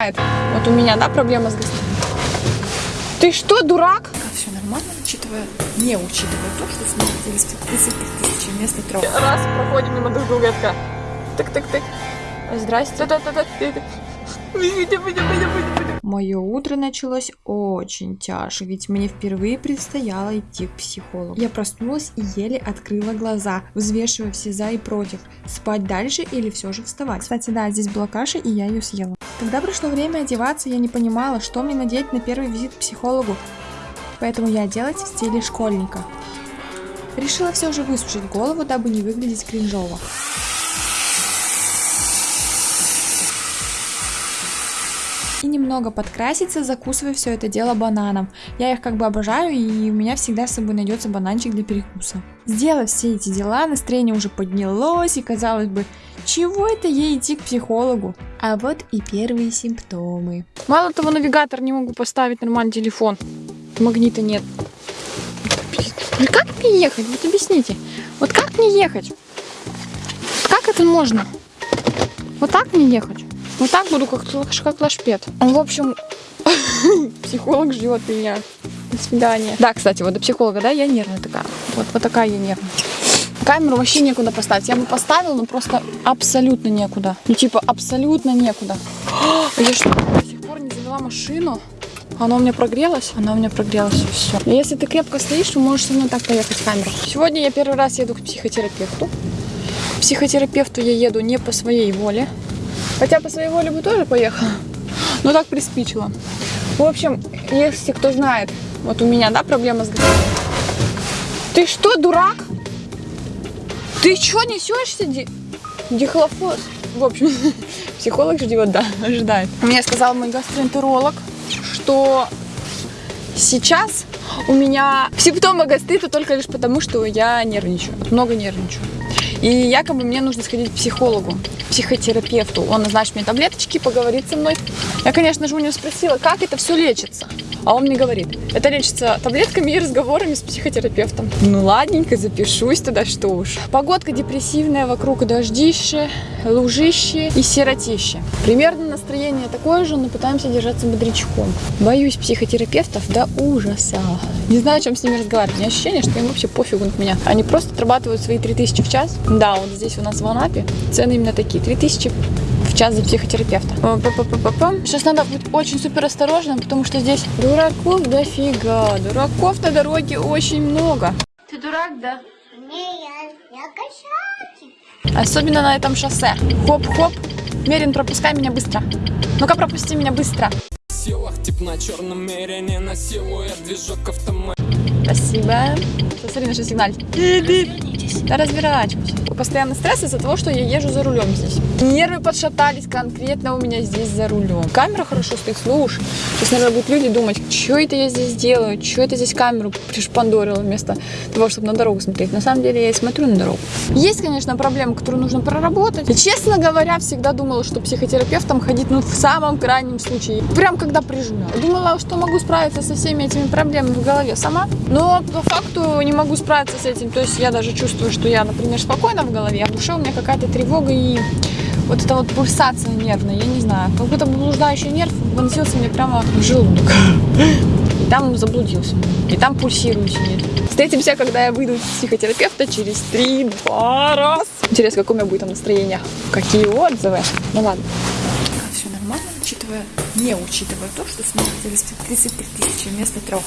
Вот у меня, да, проблема с гостями. Ты что, дурак? Все нормально, учитывая, не учитывая то, что смотрели 130 тысяч вместо трех. Раз проходим мимо друг друга, я такая, так-так-так. Здрасте. Мое утро началось очень тяжко, ведь мне впервые предстояло идти к психологу. Я проснулась и еле открыла глаза, взвешивая все за и против, спать дальше или все же вставать. Кстати, да, здесь была каша, и я ее съела. Когда пришло время одеваться, я не понимала, что мне надеть на первый визит к психологу, поэтому я оделась в стиле школьника. Решила все же высушить голову, дабы не выглядеть кринжово. И немного подкраситься, закусывая все это дело бананом. Я их как бы обожаю, и у меня всегда с собой найдется бананчик для перекуса. Сделав все эти дела, настроение уже поднялось, и казалось бы, чего это ей идти к психологу? А вот и первые симптомы. Мало того, навигатор не могу поставить нормальный телефон. Магнита нет. Ну как мне ехать? Вот объясните. Вот как мне ехать? Как это можно? Вот так мне ехать? Вот так буду, как, как лашпет. В общем, психолог ждет меня. До свидания. Да, кстати, вот до психолога, да, я нервная такая. Вот, вот такая я нервная. Камеру вообще некуда поставить. Я бы поставила, но просто абсолютно некуда. Ну, типа, абсолютно некуда. Я что, до сих пор не завела машину? Она у меня прогрелась? Она у меня прогрелась, и все. И если ты крепко стоишь, то можешь со мной так поехать в камеру. Сегодня я первый раз еду к психотерапевту. К психотерапевту я еду не по своей воле. Хотя по своей воле бы тоже поехала. Но так приспичило. В общем, если кто знает, вот у меня, да, проблема с. Ты что, дурак? Ты что несешься, ди... дихлофос? В общем, психолог ждет, да, ожидает. Мне сказал мой гастроэнтеролог, что сейчас у меня симптомы гастрита только лишь потому, что я нервничаю, много нервничаю. И якобы мне нужно сходить к психологу, психотерапевту. Он назначит мне таблеточки, поговорит со мной. Я, конечно же, у него спросила, как это все лечится. А он мне говорит, это лечится таблетками и разговорами с психотерапевтом. Ну ладненько, запишусь туда, что уж. Погодка депрессивная, вокруг дождище, лужище и сиротище. Примерно настроение такое же, но пытаемся держаться бодрячком. Боюсь психотерапевтов до ужаса. Не знаю, о чем с ними разговаривать. У меня ощущение, что им вообще пофигу на меня. Они просто отрабатывают свои 3000 в час. Да, вот здесь у нас в Анапе цены именно такие. 3000 в час за психотерапевта. Сейчас надо быть очень супер осторожным, потому что здесь дураков дофига. Дураков на дороге очень много. Ты дурак, да? Не, я, я кошачий. Особенно на этом шоссе. Хоп-хоп. Мерин, пропускай меня быстро. Ну-ка, пропусти меня быстро. силах Тип на черном мерине насилует движок автомат Спасибо. Смотри, начал сигналить. Да разворачивайся. Постоянно стресс из-за того, что я езжу за рулем здесь. Нервы подшатались конкретно у меня здесь за рулем. Камера хорошо стоит, слушай. Сейчас, наверное, будут люди думать, что это я здесь делаю, что это здесь камеру пришпандорила вместо того, чтобы на дорогу смотреть. На самом деле я и смотрю на дорогу. Есть, конечно, проблемы, которые нужно проработать. И, честно говоря, всегда думала, что психотерапевтом ходить, ну, в самом крайнем случае. Прям когда прижимаю. Думала, что могу справиться со всеми этими проблемами в голове сама. Но по факту не могу справиться с этим. То есть я даже чувствую, что я, например, спокойна в голове, а в душе у меня какая-то тревога и вот эта вот пульсация нервная, я не знаю, как будто блуждающий нерв вонзился мне прямо в желудок. И там заблудился. И там пульсирует сидит. Встретимся, когда я выйду из психотерапевта через 3-2 раз. Интересно, какое у меня будет там настроение, какие отзывы. Ну ладно. Все нормально, учитывая, не учитывая то, что смотрели 133 тысячи вместо трех.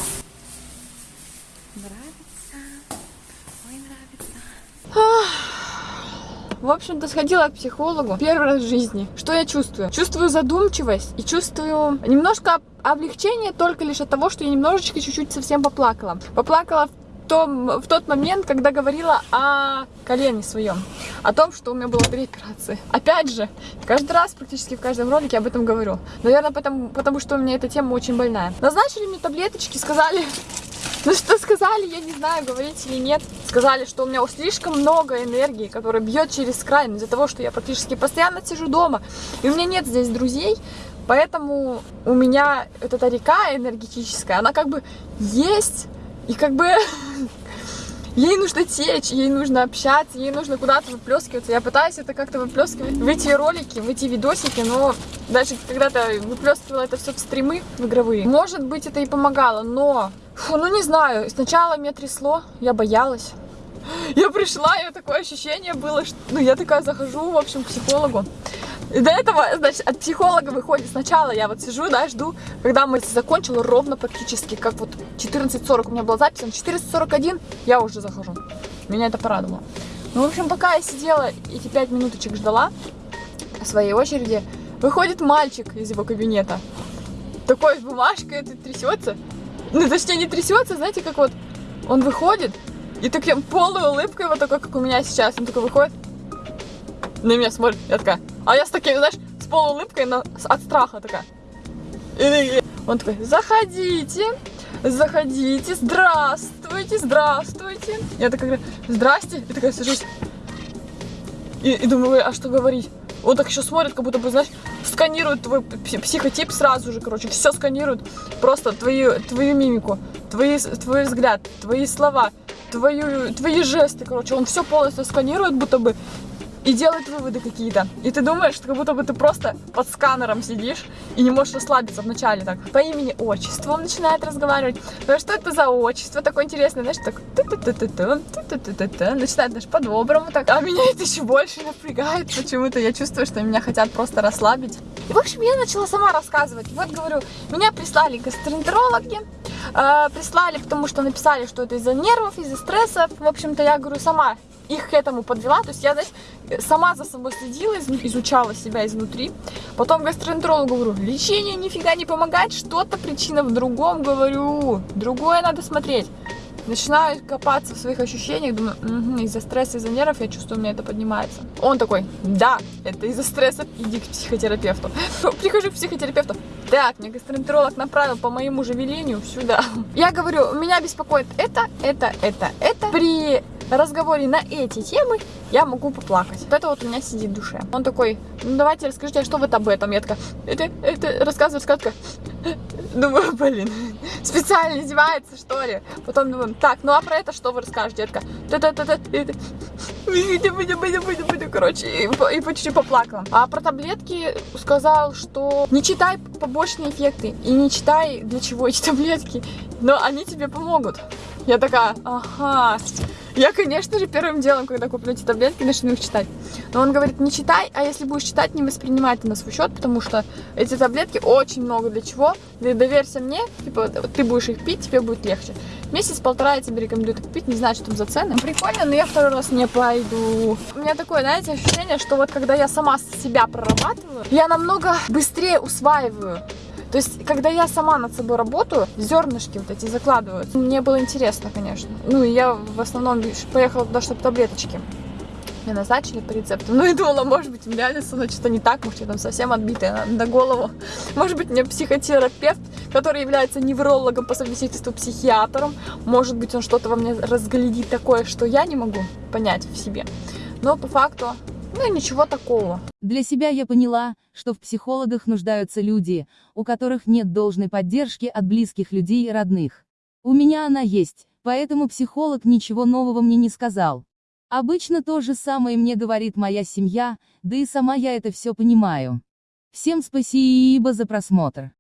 В общем-то, сходила к психологу первый раз в жизни. Что я чувствую? Чувствую задумчивость и чувствую немножко облегчение только лишь от того, что я немножечко чуть-чуть совсем поплакала. Поплакала в том, в тот момент, когда говорила о колене своем, о том, что у меня было три операции. Опять же, каждый раз, практически в каждом ролике об этом говорю. Наверное, потому, потому что у меня эта тема очень больная. Назначили мне таблеточки, сказали, ну что сказали, я не знаю, говорить или нет. Сказали, что у меня слишком много энергии, которая бьет через край, из-за того, что я практически постоянно сижу дома. И у меня нет здесь друзей, поэтому у меня вот эта река энергетическая, она как бы есть, и как бы ей нужно течь, ей нужно общаться, ей нужно куда-то выплескиваться. Я пытаюсь это как-то выплескивать в эти ролики, в эти видосики, но даже когда-то выплескивала это все в стримы в игровые. Может быть, это и помогало, но, фу, ну не знаю, сначала меня трясло, я боялась. Я пришла, и такое ощущение было, что, ну, я такая захожу, в общем, к психологу. И до этого, значит, от психолога выходит сначала, я вот сижу, да, жду, когда мы закончила ровно практически, как вот 14.40 у меня была запись, на 14.41 я уже захожу. Меня это порадовало. Ну, в общем, пока я сидела эти 5 минуточек ждала своей очереди, выходит мальчик из его кабинета. Такой с бумажкой, это трясется. Ну, точнее, не трясется, знаете, как вот он выходит, и таким полной улыбкой, вот такой, как у меня сейчас, он такой выходит, на меня смотрит, я такая, а я с таким, знаешь, с полуулыбкой, но от страха такая. И Он такой, заходите, заходите, здравствуйте, здравствуйте. Я такая говорю, здрасте, и такая сажусь. И, и думаю, а что говорить? Он так еще смотрит, как будто бы, знаешь, сканирует твой пси- психотип сразу же, короче, все сканирует, просто твою, твою мимику, твои, твой взгляд, твои слова, твою, твои жесты, короче, он все полностью сканирует, будто бы, и делает выводы какие-то. И ты думаешь, что как будто бы ты просто под сканером сидишь и не можешь расслабиться вначале так. По имени, отчеству он начинает разговаривать. Ну что это за отчество такое интересное, знаешь, так начинает даже по-доброму так. А меня это еще больше напрягает почему-то. Я чувствую, что меня хотят просто расслабить. И, в общем, я начала сама рассказывать. Вот, говорю, меня прислали гастроэнтерологи, э, прислали, потому что написали, что это из-за нервов, из-за стрессов. В общем-то, я говорю, сама их к этому подвела. То есть я, знаешь, сама за собой следила, из- изучала себя изнутри. Потом гастроэнтерологу говорю, лечение нифига не помогает, что-то причина в другом, говорю, другое надо смотреть. Начинаю копаться в своих ощущениях, думаю, «Мгм, из-за стресса, из-за нервов, я чувствую, у меня это поднимается. Он такой, да, это из-за стресса, иди к психотерапевту. Прихожу к психотерапевту, так, мне гастроэнтеролог направил по моему же велению сюда. Я говорю, меня беспокоит это, это, это, это. При разговоре на эти темы я могу поплакать. Вот это вот у меня сидит в душе. Он такой, ну давайте расскажите, а что вот об этом? Я такая, это, это рассказывает сказка. Думаю, блин, специально издевается, что ли? Потом думаю, так, ну а про это что вы будем, будем, короче, и, и по чуть-чуть поплакала. А про таблетки сказал, что не читай побочные эффекты и не читай, для чего эти таблетки, но они тебе помогут. Я такая, ага. Я, конечно же, первым делом, когда куплю эти таблетки, начну их читать. Но он говорит, не читай, а если будешь читать, не воспринимай это на свой счет, потому что эти таблетки очень много для чего. Доверься мне, типа, ты будешь их пить, тебе будет легче. Месяц-полтора я тебе рекомендую это купить, не знаю, что там за цены. Прикольно, но я второй раз не пойду. У меня такое, знаете, ощущение, что вот когда я сама себя прорабатываю, я намного быстрее усваиваю то есть, когда я сама над собой работаю, зернышки вот эти закладывают. Мне было интересно, конечно. Ну, и я в основном поехала туда, чтобы таблеточки мне назначили по рецепту. Ну и думала, может быть, реально со что-то не так, может, я там совсем отбитая на, на голову. Может быть, мне психотерапевт, который является неврологом по совместительству психиатром, может быть, он что-то во мне разглядит такое, что я не могу понять в себе. Но по факту, ну, ничего такого. Для себя я поняла, что в психологах нуждаются люди, у которых нет должной поддержки от близких людей и родных. У меня она есть, поэтому психолог ничего нового мне не сказал. Обычно то же самое мне говорит моя семья, да и сама я это все понимаю. Всем спасибо за просмотр.